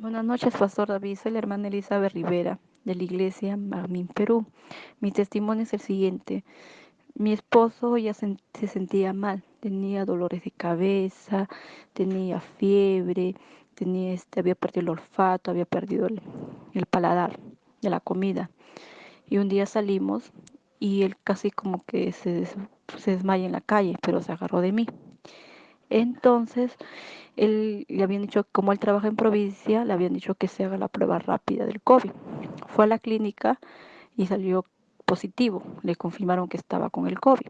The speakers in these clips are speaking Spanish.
Buenas noches, Pastor David. Soy la hermana Elizabeth Rivera de la iglesia Magmin Perú. Mi testimonio es el siguiente. Mi esposo ya se, sentía mal, tenía dolores de cabeza, tenía fiebre, tenía este, había perdido el olfato, había perdido el, paladar de la comida. Y un día salimos y él casi como que se, se desmaya en la calle, pero se agarró de mí. Entonces, él le habían dicho, como él trabaja en provincia, le habían dicho que se haga la prueba rápida del COVID. Fue a la clínica y salió positivo, le confirmaron que estaba con el COVID.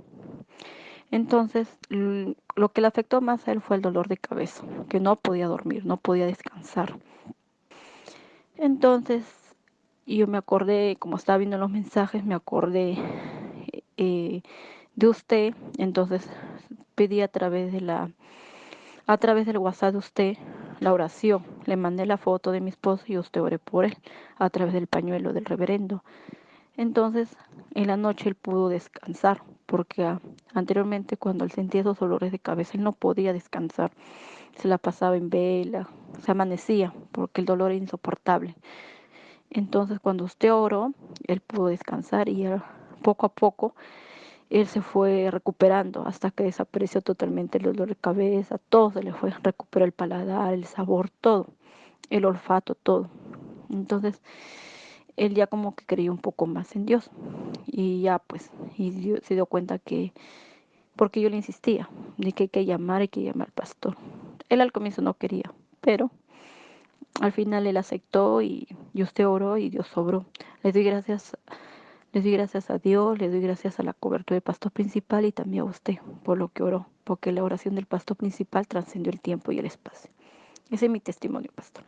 Entonces, lo que le afectó más a él fue el dolor de cabeza, que no podía dormir, no podía descansar. Entonces, yo me acordé, como estaba viendo los mensajes, me acordé eh, de usted, entonces pedí a través de la a través del WhatsApp de usted la oración. Le mandé la foto de mi esposo y usted oré por él a través del pañuelo del reverendo. Entonces, en la noche él pudo descansar, porque ah, anteriormente cuando él sentía esos dolores de cabeza, él no podía descansar. Se la pasaba en vela, se amanecía, porque el dolor era insoportable. Entonces, cuando usted oró, él pudo descansar y poco a poco él se fue recuperando hasta que desapareció totalmente el dolor de cabeza, todo se le fue, recuperó el paladar, el sabor, todo, el olfato, todo. Entonces, él ya como que creía un poco más en Dios y ya pues, y se dio cuenta que, porque yo le insistía, de que hay que llamar, hay que llamar al pastor. Él al comienzo no quería, pero al final él aceptó y, y usted oró y Dios sobró. Le doy gracias les doy gracias a Dios, le doy gracias a la cobertura del pastor principal y también a usted por lo que oró, porque la oración del pastor principal trascendió el tiempo y el espacio. Ese es mi testimonio, pastor.